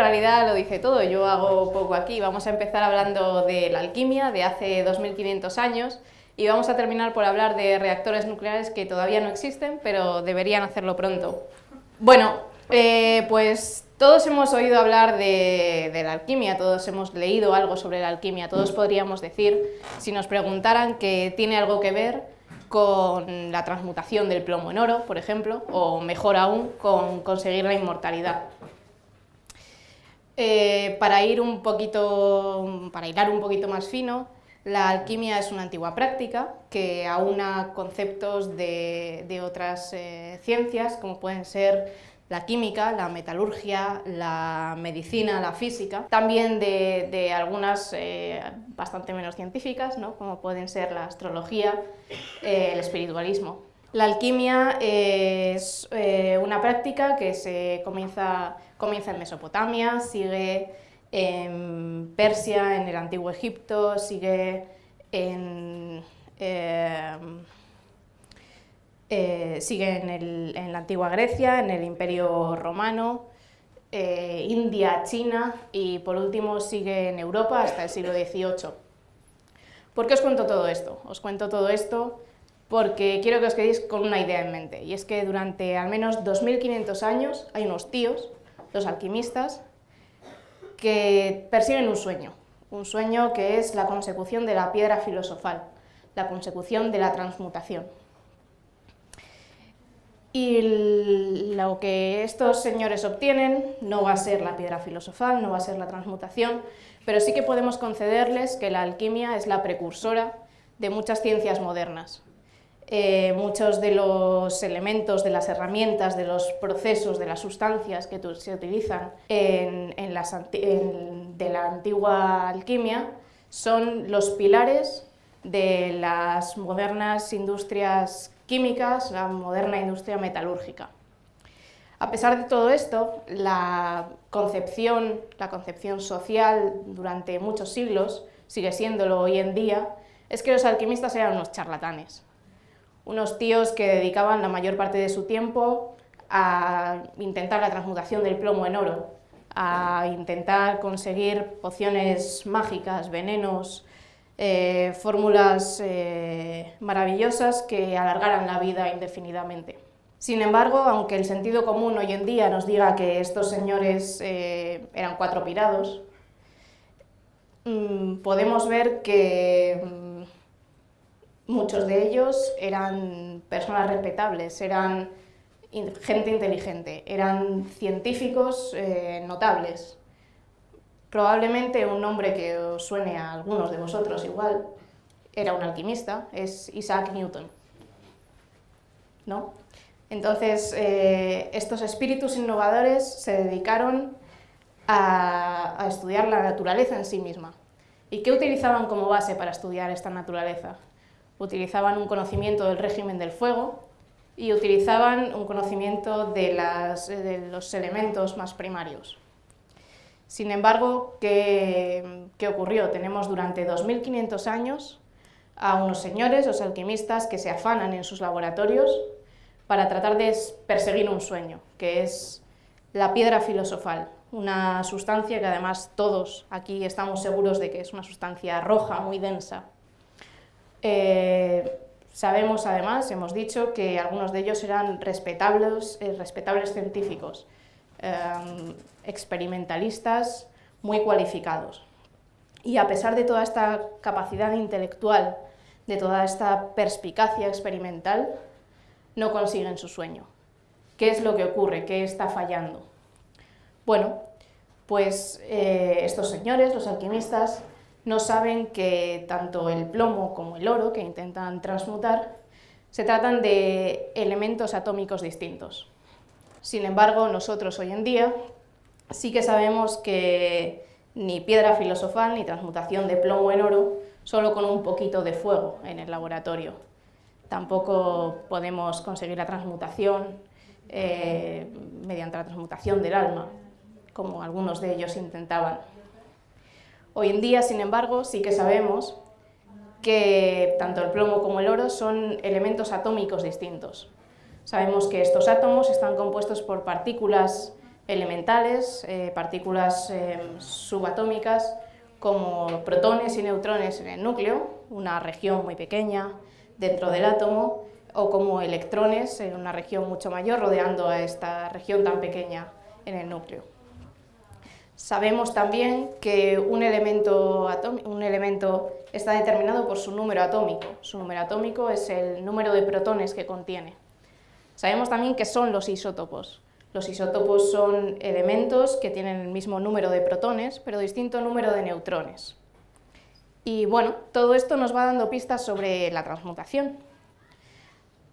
realidad lo dice todo, yo hago poco aquí. Vamos a empezar hablando de la alquimia de hace 2500 años y vamos a terminar por hablar de reactores nucleares que todavía no existen, pero deberían hacerlo pronto. Bueno, eh, pues todos hemos oído hablar de, la alquimia, todos hemos leído algo sobre la alquimia, todos podríamos decir, si nos preguntaran que tiene algo que ver con la transmutación del plomo en oro, por ejemplo, o mejor aún, con conseguir la inmortalidad. Eh, para ir un poquito, para hilar un poquito más fino, la alquimia es una antigua práctica que aúna conceptos de, otras eh, ciencias, como pueden ser la química, la metalurgia, la medicina, la física, también de, algunas eh, bastante menos científicas, como pueden ser la astrología, el espiritualismo. La alquimia es una práctica que se comienza, comienza en Mesopotamia, sigue en Persia, en el Antiguo Egipto, sigue en, em, eh, sigue en, la Antigua Grecia, en el Imperio Romano, eh, India, China y por último sigue en Europa hasta el siglo XVIII. ¿Por qué os cuento todo esto? Os cuento todo esto porque quiero que os quedéis con una idea en mente, y es que durante al menos 2500 años hay unos tíos, los alquimistas, que persiguen un sueño, un sueño que es la consecución de la piedra filosofal, la consecución de la transmutación. Y lo que estos señores obtienen no va a ser la piedra filosofal, no va a ser la transmutación, pero sí que podemos concederles que la alquimia es la precursora de muchas ciencias modernas. Eh, muchos de los elementos, de las herramientas, de los procesos, de las sustancias que se utilizan en, de la antigua alquimia son los pilares de las modernas industrias químicas, la moderna industria metalúrgica. A pesar de todo esto, la concepción, la concepción social durante muchos siglos, sigue siéndolo hoy en día, es que los alquimistas eran unos charlatanes, unos tíos que dedicaban la mayor parte de su tiempo a intentar la transmutación del plomo en oro, a intentar conseguir pociones mágicas, venenos, eh, fórmulas eh, maravillosas que alargaran la vida indefinidamente. Sin embargo, aunque el sentido común hoy en día nos diga que estos señores eh, eran cuatro pirados, mm, podemos ver que muchos de ellos eran personas respetables, eran gente inteligente, eran científicos eh, notables. Probablemente un nombre que os suene a algunos de vosotros igual, era un alquimista, es Isaac Newton. ¿No? Entonces, eh, estos espíritus innovadores se dedicaron a estudiar la naturaleza en sí misma. ¿Y qué utilizaban como base para estudiar esta naturaleza? Utilizaban un conocimiento del régimen del fuego y utilizaban un conocimiento de, los elementos más primarios. Sin embargo, ¿qué, ocurrió? Tenemos durante 2500 años a unos señores, los alquimistas, que se afanan en sus laboratorios para tratar de perseguir un sueño, que es la piedra filosofal, una sustancia que además todos aquí estamos seguros de que es una sustancia roja, muy densa, eh, sabemos además, hemos dicho, que algunos de ellos eran respetables, eh, científicos, em, experimentalistas muy cualificados. Y a pesar de toda esta capacidad intelectual, de toda esta perspicacia experimental, no consiguen su sueño. ¿Qué es lo que ocurre? ¿Qué está fallando? Bueno, pues eh, estos señores, los alquimistas, no saben que tanto el plomo como el oro, que intentan transmutar, se tratan de elementos atómicos distintos. Sin embargo, nosotros hoy en día sí que sabemos que ni piedra filosofal ni transmutación de plomo en oro solo con un poquito de fuego en el laboratorio. Tampoco podemos conseguir la transmutación eh, mediante la transmutación del alma, como algunos de ellos intentaban. Hoy en día, sin embargo, sí que sabemos que tanto el plomo como el oro son elementos atómicos distintos. Sabemos que estos átomos están compuestos por partículas elementales, eh, partículas em, subatómicas, como protones y neutrones en el núcleo, una región muy pequeña dentro del átomo, o como electrones en una región mucho mayor rodeando a esta región tan pequeña en el núcleo. Sabemos también que un elemento, está determinado por su número atómico. Su número atómico es el número de protones que contiene. Sabemos también que son los isótopos. Los isótopos son elementos que tienen el mismo número de protones, pero distinto número de neutrones. Y bueno, todo esto nos va dando pistas sobre la transmutación.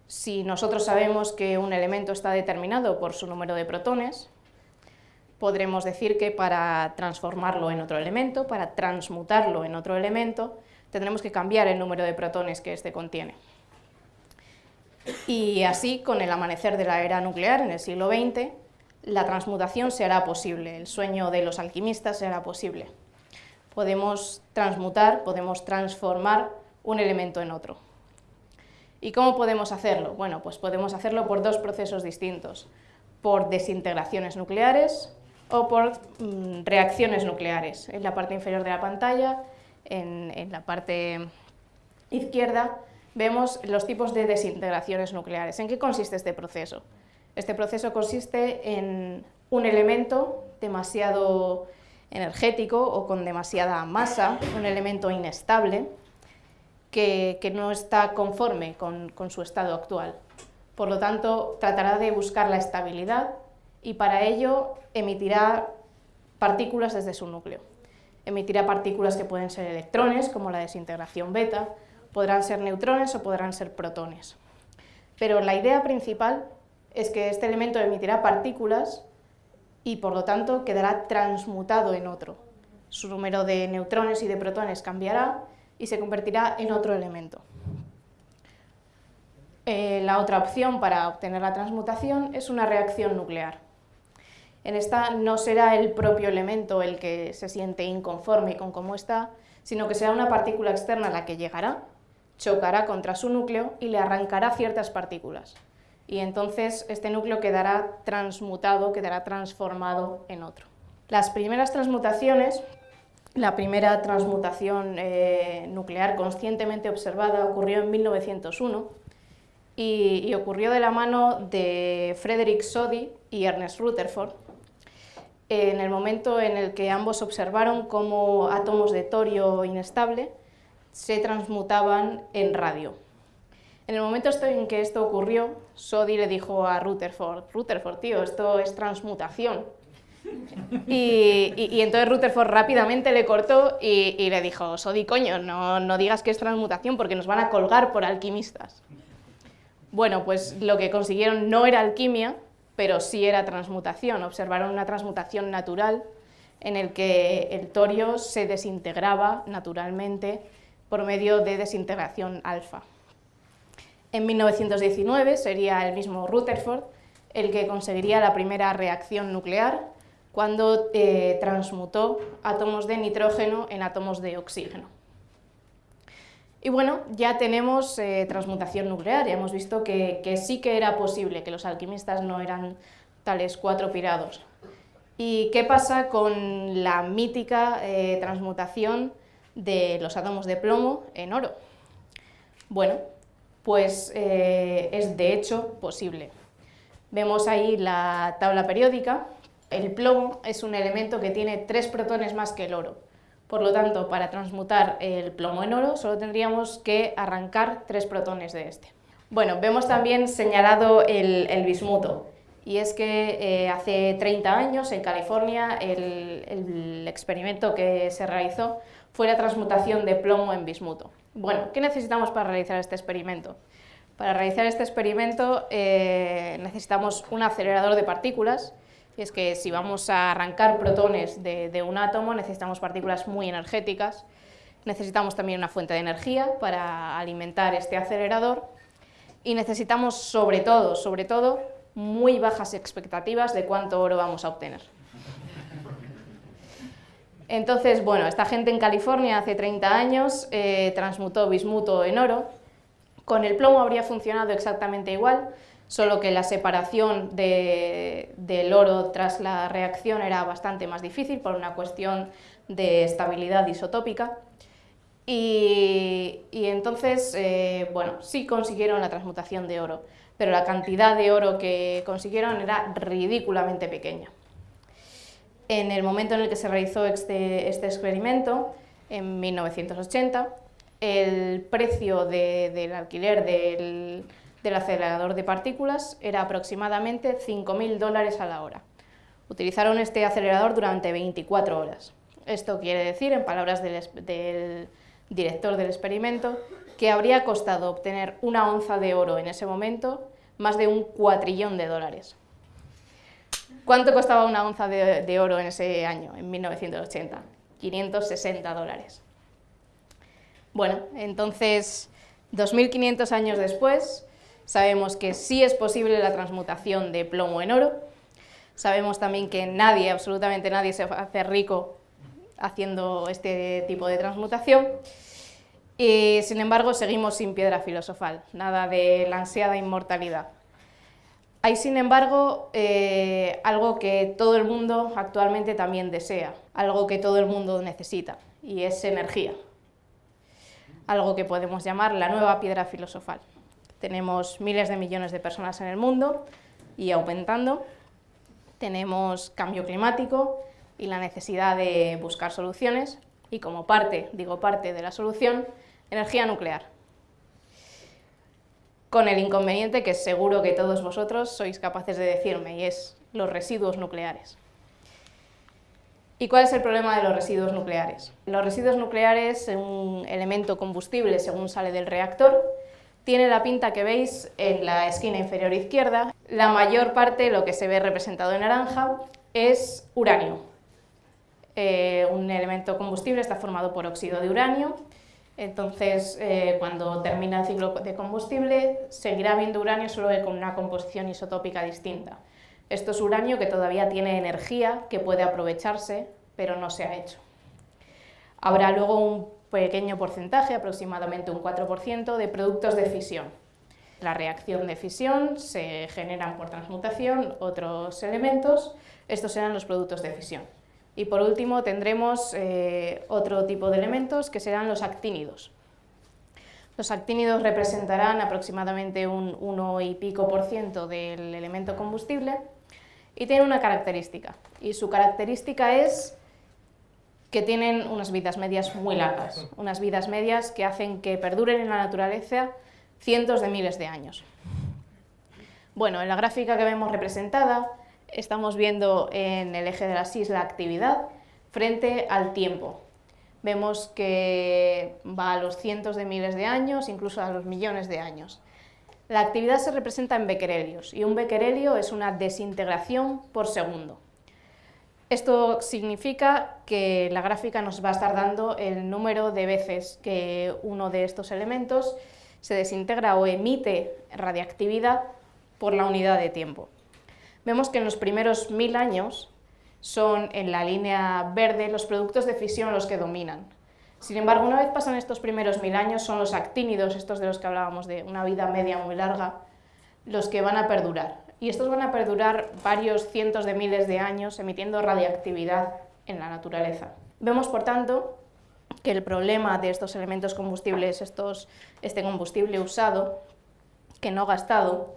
Si nosotros sabemos que un elemento está determinado por su número de protones, podremos decir que para transformarlo en otro elemento, para transmutarlo en otro elemento, tendremos que cambiar el número de protones que éste contiene. Y así, con el amanecer de la era nuclear en el siglo XX, la transmutación será posible, el sueño de los alquimistas será posible. Podemos transmutar, podemos transformar un elemento en otro. ¿Y cómo podemos hacerlo? Bueno, pues podemos hacerlo por dos procesos distintos, por desintegraciones nucleares o por mm, reacciones nucleares. En la parte inferior de la pantalla, en, en la parte izquierda, vemos los tipos de desintegraciones nucleares. ¿En qué consiste este proceso? Este proceso consiste en un elemento demasiado energético o con demasiada masa, un elemento inestable, que, no está conforme con, con su estado actual. Por lo tanto, tratará de buscar la estabilidad y para ello emitirá partículas desde su núcleo. Emitirá partículas que pueden ser electrones, como la desintegración beta, podrán ser neutrones o podrán ser protones. Pero la idea principal es que este elemento emitirá partículas y por lo tanto quedará transmutado en otro. Su número de neutrones y de protones cambiará y se convertirá en otro elemento. Eh, la otra opción para obtener la transmutación es una reacción nuclear. En esta no será el propio elemento el que se siente inconforme con cómo está, sino que será una partícula externa la que llegará, chocará contra su núcleo y le arrancará ciertas partículas. Y entonces este núcleo quedará transmutado, quedará transformado en otro. Las primeras transmutaciones, la primera transmutación eh, nuclear conscientemente observada ocurrió en 1901 y, y ocurrió de la mano de Frederick Soddy y Ernest Rutherford, en el momento en el que ambos observaron cómo átomos de torio inestable se transmutaban en radio. En el momento en que esto ocurrió, Sodi le dijo a Rutherford, Rutherford, tío, esto es transmutación. Y, entonces Rutherford rápidamente le cortó y, le dijo, Sodi, coño, no digas que es transmutación porque nos van a colgar por alquimistas. Bueno, pues lo que consiguieron no era alquimia, pero sí era transmutación. Observaron una transmutación natural en el que el torio se desintegraba naturalmente por medio de desintegración alfa. En 1919 sería el mismo Rutherford el que conseguiría la primera reacción nuclear cuando eh, transmutó átomos de nitrógeno en átomos de oxígeno. Y bueno, ya tenemos eh, transmutación nuclear, ya hemos visto que, sí que era posible, que los alquimistas no eran tales cuatro pirados. ¿Y qué pasa con la mítica eh, transmutación de los átomos de plomo en oro? Bueno, pues eh, es de hecho posible. Vemos ahí la tabla periódica. El plomo es un elemento que tiene tres protones más que el oro. Por lo tanto, para transmutar el plomo en oro solo tendríamos que arrancar tres protones de este. Bueno, vemos también señalado el, bismuto, y es que eh, hace 30 años en California el, experimento que se realizó fue la transmutación de plomo en bismuto. Bueno, ¿qué necesitamos para realizar este experimento? Para realizar este experimento eh, necesitamos un acelerador de partículas, y es que si vamos a arrancar protones de, un átomo necesitamos partículas muy energéticas, necesitamos también una fuente de energía para alimentar este acelerador y necesitamos sobre todo, sobre todo, muy bajas expectativas de cuánto oro vamos a obtener. Entonces, bueno, esta gente en California hace 30 años eh, transmutó bismuto en oro. Con el plomo habría funcionado exactamente igual, solo que la separación del oro tras la reacción era bastante más difícil por una cuestión de estabilidad isotópica. Y, entonces, eh, bueno, sí consiguieron la transmutación de oro, pero la cantidad de oro que consiguieron era ridículamente pequeña. En el momento en el que se realizó este, este experimento, en 1980, el precio del alquiler del, del acelerador de partículas era aproximadamente 5.000 dólares a la hora. Utilizaron este acelerador durante 24 horas. Esto quiere decir, en palabras del, director del experimento, que habría costado obtener una onza de oro en ese momento más de un cuatrillón de dólares. ¿Cuánto costaba una onza de, de oro en ese año, en 1980? 560 dólares. Bueno, entonces, 2.500 años después, Sabemos que sí es posible la transmutación de plomo en oro. Sabemos también que nadie, absolutamente nadie, se hace rico haciendo este tipo de transmutación. Y, sin embargo, seguimos sin piedra filosofal, nada de la ansiada inmortalidad. Hay, sin embargo, eh, algo que todo el mundo actualmente también desea, algo que todo el mundo necesita, y es energía. Algo que podemos llamar la nueva piedra filosofal. Tenemos miles de millones de personas en el mundo y aumentando. Tenemos cambio climático y la necesidad de buscar soluciones y como parte, digo parte de la solución, energía nuclear. Con el inconveniente que seguro que todos vosotros sois capaces de decirme y es los residuos nucleares. ¿Y cuál es el problema de los residuos nucleares? Los residuos nucleares, un elemento combustible según sale del reactor, tiene la pinta que veis en la esquina inferior izquierda. La mayor parte, lo que se ve representado en naranja, es uranio. Eh, un elemento combustible está formado por óxido de uranio, entonces eh, cuando termina el ciclo de combustible seguirá habiendo uranio solo con una composición isotópica distinta. Esto es uranio que todavía tiene energía, que puede aprovecharse, pero no se ha hecho. Habrá luego un pequeño porcentaje, aproximadamente un 4%, de productos de fisión. La reacción de fisión se generan por transmutación otros elementos, estos serán los productos de fisión. Y por último tendremos eh, otro tipo de elementos que serán los actínidos. Los actínidos representarán aproximadamente un 1 y pico por ciento del elemento combustible y tienen una característica, y su característica es que tienen unas vidas medias muy largas, unas vidas medias que hacen que perduren en la naturaleza cientos de miles de años. Bueno, en la gráfica que vemos representada estamos viendo en el eje de la SIS la actividad frente al tiempo. Vemos que va a los cientos de miles de años, incluso a los millones de años. La actividad se representa en becquerelios y un becquerelio es una desintegración por segundo. Esto significa que la gráfica nos va a estar dando el número de veces que uno de estos elementos se desintegra o emite radiactividad por la unidad de tiempo. Vemos que en los primeros mil años son en la línea verde los productos de fisión los que dominan. Sin embargo, una vez pasan estos primeros mil años, son los actínidos, estos de los que hablábamos de una vida media muy larga, los que van a perdurar y estos van a perdurar varios cientos de miles de años emitiendo radiactividad en la naturaleza. Vemos, por tanto, que el problema de estos elementos combustibles, estos, este combustible usado, que no gastado,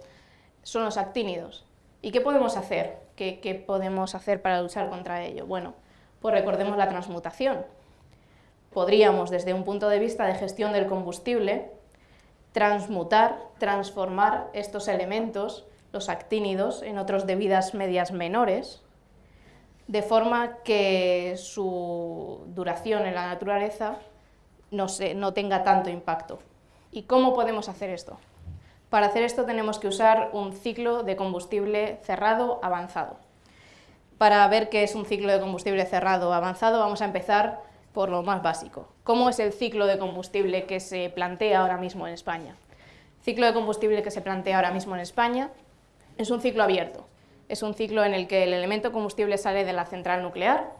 son los actínidos. ¿Y qué podemos hacer? ¿Qué, ¿Qué, podemos hacer para luchar contra ello? Bueno, pues recordemos la transmutación. Podríamos, desde un punto de vista de gestión del combustible, transmutar, transformar estos elementos los actínidos en otros de vidas medias menores, de forma que su duración en la naturaleza no, no tenga tanto impacto. ¿Y cómo podemos hacer esto? Para hacer esto tenemos que usar un ciclo de combustible cerrado avanzado. Para ver qué es un ciclo de combustible cerrado avanzado vamos a empezar por lo más básico. ¿Cómo es el ciclo de combustible que se plantea ahora mismo en España? Ciclo de combustible que se plantea ahora mismo en España es un ciclo abierto. Es un ciclo en el que el elemento combustible sale de la central nuclear,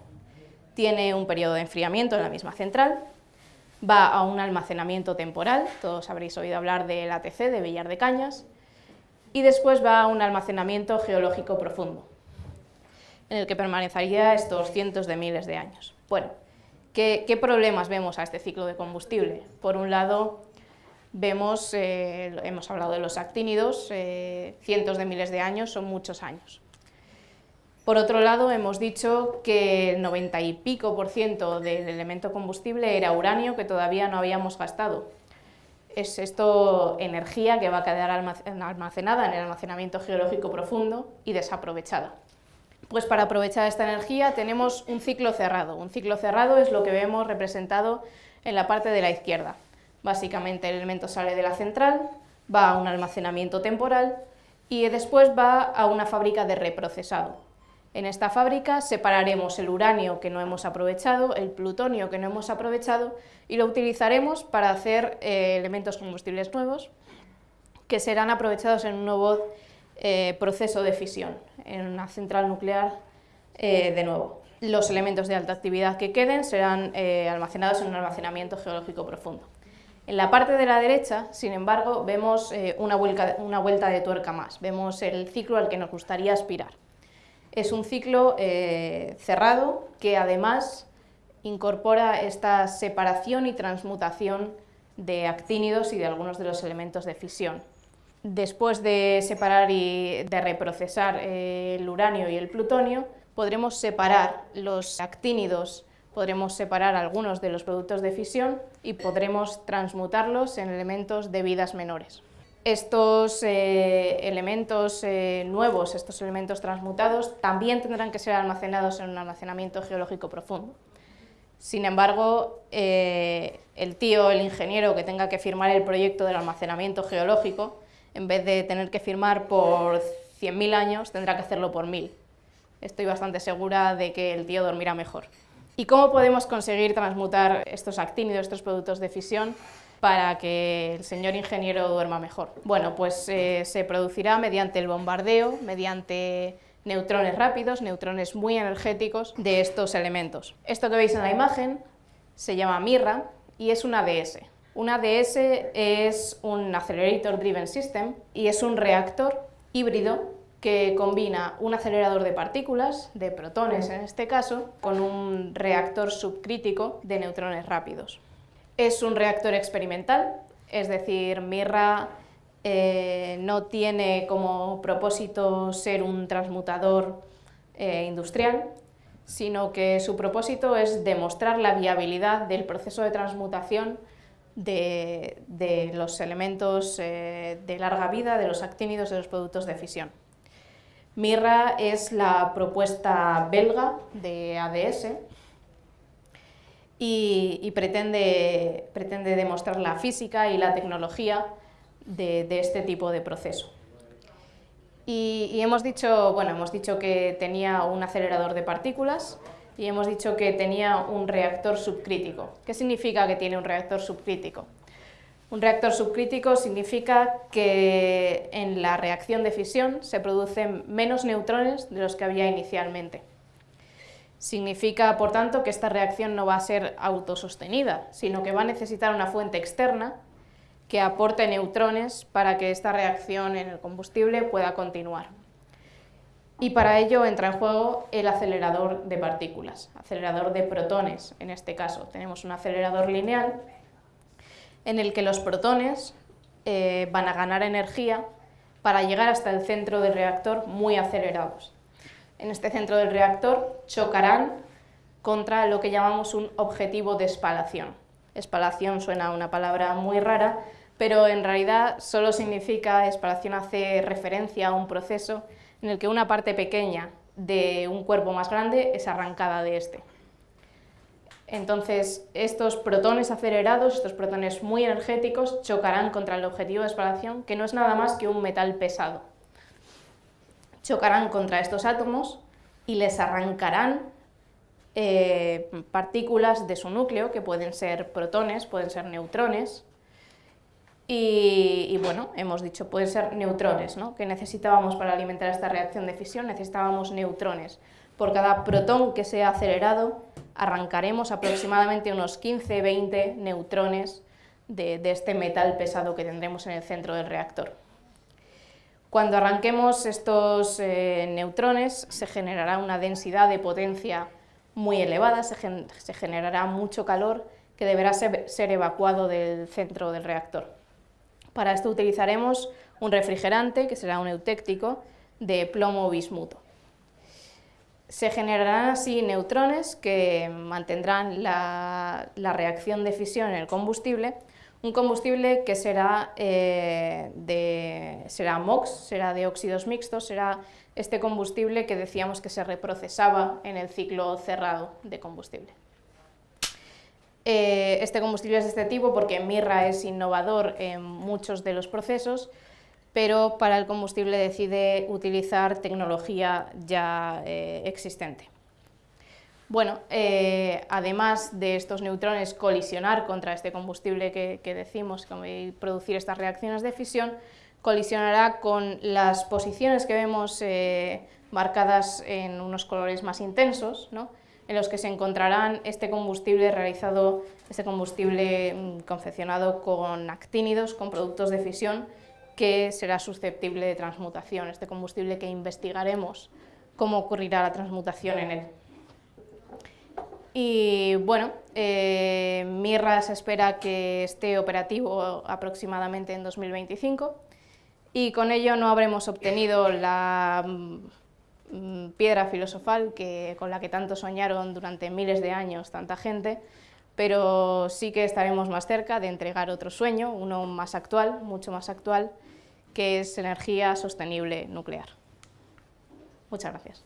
tiene un periodo de enfriamiento en la misma central, va a un almacenamiento temporal, todos habréis oído hablar del ATC, de Villar de Cañas, y después va a un almacenamiento geológico profundo, en el que permanecería estos cientos de miles de años. Bueno, ¿qué, problemas vemos a este ciclo de combustible? Por un lado, vemos, eh, hemos hablado de los actínidos, eh, cientos de miles de años, son muchos años. Por otro lado, hemos dicho que el 90 y pico por ciento del elemento combustible era uranio que todavía no habíamos gastado. Es esto energía que va a quedar almacenada en el almacenamiento geológico profundo y desaprovechada. Pues para aprovechar esta energía tenemos un ciclo cerrado. Un ciclo cerrado es lo que vemos representado en la parte de la izquierda. Básicamente el elemento sale de la central, va a un almacenamiento temporal y después va a una fábrica de reprocesado. En esta fábrica separaremos el uranio que no hemos aprovechado, el plutonio que no hemos aprovechado y lo utilizaremos para hacer eh, elementos combustibles nuevos que serán aprovechados en un nuevo eh, proceso de fisión, en una central nuclear eh, de nuevo. Los elementos de alta actividad que queden serán almacenados en un almacenamiento geológico profundo. En la parte de la derecha, sin embargo, vemos una, una vuelta de tuerca más, vemos el ciclo al que nos gustaría aspirar. Es un ciclo eh, cerrado que además incorpora esta separación y transmutación de actínidos y de algunos de los elementos de fisión. Después de separar y de reprocesar eh, el uranio y el plutonio, podremos separar los actínidos, podremos separar algunos de los productos de fisión y podremos transmutarlos en elementos de vidas menores. Estos eh, elementos eh, nuevos, estos elementos transmutados, también tendrán que ser almacenados en un almacenamiento geológico profundo. Sin embargo, eh, el tío, el ingeniero que tenga que firmar el proyecto del almacenamiento geológico, en vez de tener que firmar por 100.000 años, tendrá que hacerlo por 1.000. Estoy bastante segura de que el tío dormirá mejor. ¿Y cómo podemos conseguir transmutar estos actínidos, estos productos de fisión, para que el señor ingeniero duerma mejor. Bueno, pues eh, se producirá mediante el bombardeo, mediante neutrones rápidos, neutrones muy energéticos de estos elementos. Esto que veis en la imagen se llama MIRRA y es un ADS. Un ADS es un Accelerator Driven System y es un reactor híbrido que combina un acelerador de partículas, de protones en este caso, con un reactor subcrítico de neutrones rápidos. Es un reactor experimental, es decir, Mirra eh, no tiene como propósito ser un transmutador eh, industrial, sino que su propósito es demostrar la viabilidad del proceso de transmutación de, los elementos eh, de larga vida, de los actínidos de los productos de fisión. Mirra es la propuesta belga de ADS, y, pretende, pretende, demostrar la física y la tecnología de, este tipo de proceso. Y, hemos, dicho, bueno, hemos dicho que tenía un acelerador de partículas y hemos dicho que tenía un reactor subcrítico. ¿Qué significa que tiene un reactor subcrítico? Un reactor subcrítico significa que en la reacción de fisión se producen menos neutrones de los que había inicialmente. Significa, por tanto, que esta reacción no va a ser autosostenida, sino que va a necesitar una fuente externa que aporte neutrones para que esta reacción en el combustible pueda continuar. Y para ello entra en juego el acelerador de partículas, acelerador de protones en este caso. Tenemos un acelerador lineal en el que los protones eh, van a ganar energía para llegar hasta el centro del reactor muy acelerados en este centro del reactor chocarán contra lo que llamamos un objetivo de espalación. Espalación suena una palabra muy rara, pero en realidad solo significa, espalación hace referencia a un proceso en el que una parte pequeña de un cuerpo más grande es arrancada de este. Entonces, estos protones acelerados, estos protones muy energéticos, chocarán contra el objetivo de espalación, que no es nada más que un metal pesado chocarán contra estos átomos y les arrancarán eh, partículas de su núcleo, que pueden ser protones, pueden ser neutrones, y, bueno, hemos dicho, pueden ser neutrones, ¿no? que necesitábamos para alimentar esta reacción de fisión, necesitábamos neutrones. Por cada protón que sea acelerado, arrancaremos aproximadamente unos 15-20 neutrones de este metal pesado que tendremos en el centro del reactor. Cuando arranquemos estos eh, neutrones se generará una densidad de potencia muy elevada, se, generará mucho calor que deberá ser, evacuado del centro del reactor. Para esto utilizaremos un refrigerante, que será un eutéctico, de plomo bismuto. Se generarán así neutrones que mantendrán la reacción de fisión en el combustible un combustible que será, eh, de, será MOX, será de óxidos mixtos, será este combustible que decíamos que se reprocesaba en el ciclo cerrado de combustible. Eh, este combustible es de este tipo porque Mirra es innovador en muchos de los procesos, pero para el combustible decide utilizar tecnología ya eh, existente. Bueno, eh, además de estos neutrones colisionar contra este combustible que, decimos y producir estas reacciones de fisión, colisionará con las posiciones que vemos eh, marcadas en unos colores más intensos, en los que se encontrarán este combustible realizado, este combustible mm, confeccionado con actínidos, con productos de fisión, que será susceptible de transmutación, este combustible que investigaremos cómo ocurrirá la transmutación en él. Y bueno, eh, Mirra se espera que esté operativo aproximadamente en 2025 y con ello no habremos obtenido la mm, piedra filosofal que, con la que tanto soñaron durante miles de años tanta gente, pero sí que estaremos más cerca de entregar otro sueño, uno más actual, mucho más actual, que es energía sostenible nuclear. Muchas gracias.